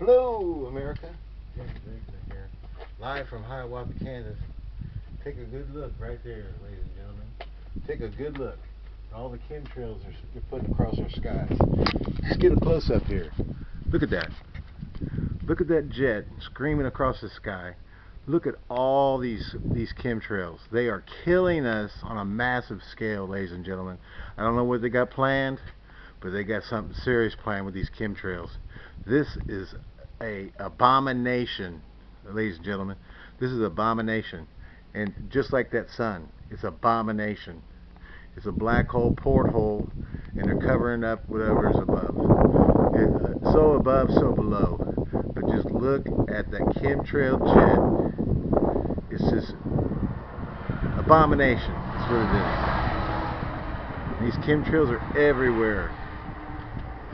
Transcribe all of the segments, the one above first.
Hello, America. Here, live from Hiawatha, Kansas. Take a good look right there, ladies and gentlemen. Take a good look. All the chemtrails are they're putting across our skies. Let's get a close up here. Look at that. Look at that jet screaming across the sky. Look at all these these chemtrails. They are killing us on a massive scale, ladies and gentlemen. I don't know what they got planned, but they got something serious planned with these chemtrails. This is a abomination, ladies and gentlemen. This is an abomination. And just like that sun, it's abomination. It's a black hole porthole, and they're covering up whatever is above. It, uh, so above, so below. But just look at that chemtrail jet. It's just abomination. That's what it is. These chemtrails are everywhere.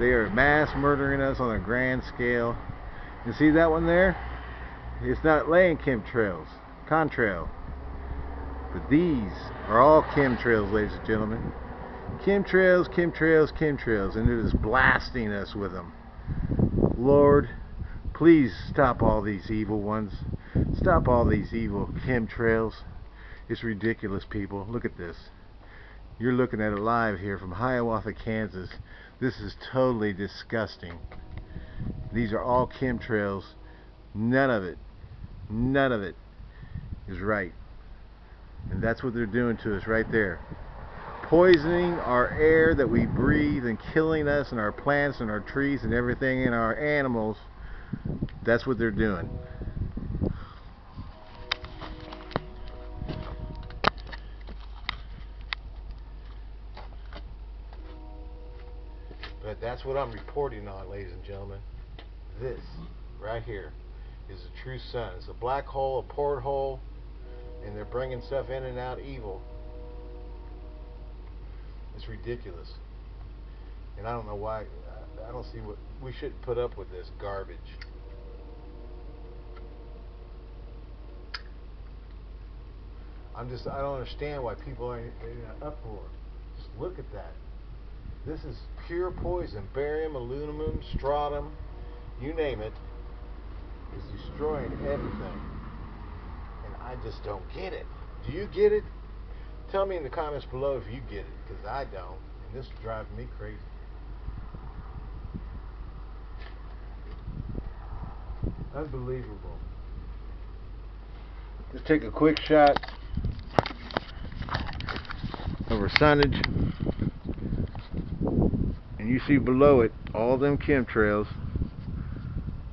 They are mass murdering us on a grand scale. You see that one there? It's not laying chemtrails, contrail. But these are all chemtrails, ladies and gentlemen. Chemtrails, chemtrails, chemtrails, and it is blasting us with them. Lord, please stop all these evil ones. Stop all these evil chemtrails. It's ridiculous, people. Look at this. You're looking at it live here from Hiawatha, Kansas. This is totally disgusting. These are all chemtrails. None of it, none of it is right. And that's what they're doing to us right there. Poisoning our air that we breathe and killing us and our plants and our trees and everything and our animals. That's what they're doing. But that's what I'm reporting on, ladies and gentlemen. This, right here, is a true sun. It's a black hole, a porthole, and they're bringing stuff in and out evil. It's ridiculous. And I don't know why, I, don't see what, we shouldn't put up with this garbage. I'm just, I don't understand why people are in an uproar. Just look at that. This is pure poison. Barium, aluminum, strontium, you name it, is destroying everything. And I just don't get it. Do you get it? Tell me in the comments below if you get it, because I don't. And this drives me crazy. Unbelievable. Let's take a quick shot of our sunnage and you see below it all them chemtrails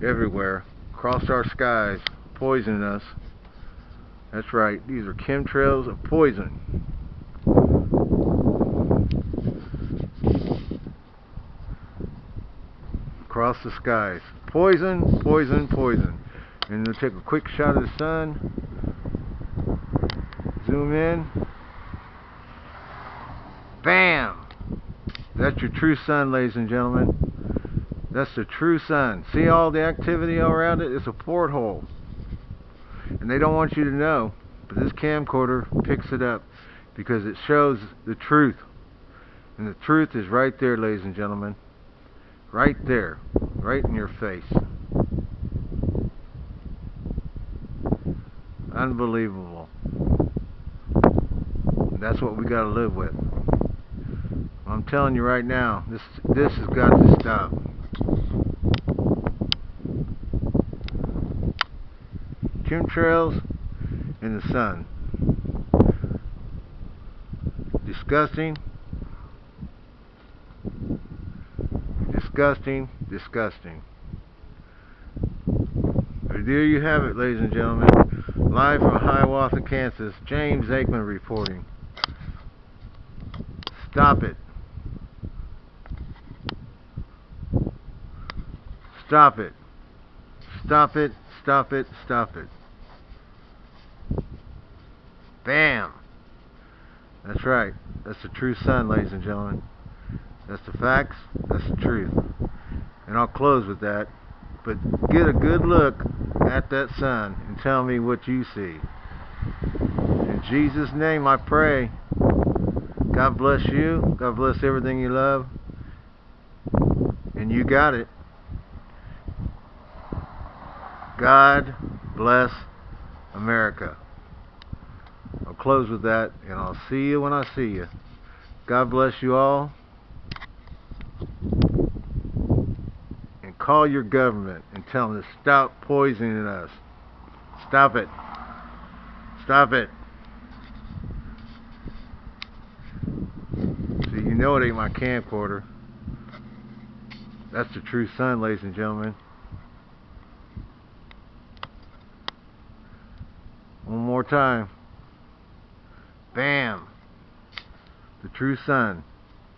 everywhere. Across our skies poisoning us. That's right these are chemtrails of poison. Across the skies. Poison poison poison. And we'll take a quick shot of the sun. Zoom in bam that's your true sun, ladies and gentlemen. That's the true sun. See all the activity around it? It's a porthole. And they don't want you to know, but this camcorder picks it up because it shows the truth. And the truth is right there, ladies and gentlemen. Right there. Right in your face. Unbelievable. That's what we got to live with. Telling you right now, this this has got to stop. Chemtrails in the sun. Disgusting. Disgusting. Disgusting. There you have it, ladies and gentlemen. Live from Hiawatha, Kansas, James Aikman reporting. Stop it. Stop it. Stop it. Stop it. Stop it. Bam. That's right. That's the true sun, ladies and gentlemen. That's the facts. That's the truth. And I'll close with that. But get a good look at that sun and tell me what you see. In Jesus' name I pray. God bless you. God bless everything you love. And you got it. God bless America. I'll close with that, and I'll see you when I see you. God bless you all. And call your government and tell them to stop poisoning us. Stop it. Stop it. See, you know it ain't my camcorder. That's the true sun, ladies and gentlemen. One more time. Bam. The true sun.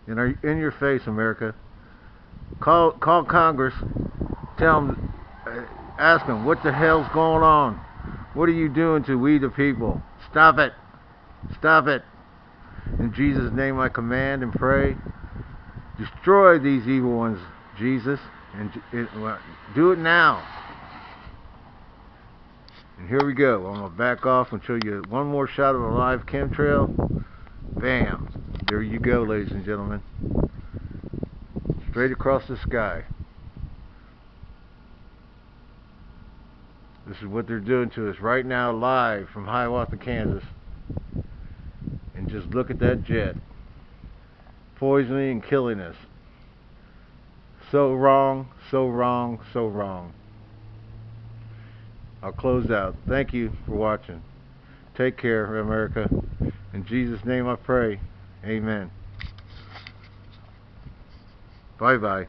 In, our, in your face, America. Call, call Congress. Tell them, uh, ask them, what the hell's going on? What are you doing to we the people? Stop it. Stop it. In Jesus' name I command and pray. Destroy these evil ones, Jesus. And do it now. And here we go. I'm going to back off and show you one more shot of a live chemtrail. Bam. There you go, ladies and gentlemen. Straight across the sky. This is what they're doing to us right now live from Hiawatha, Kansas. And just look at that jet. Poisoning and killing us. So wrong, so wrong, so wrong. I'll close out. Thank you for watching. Take care, America. In Jesus' name I pray. Amen. Bye-bye.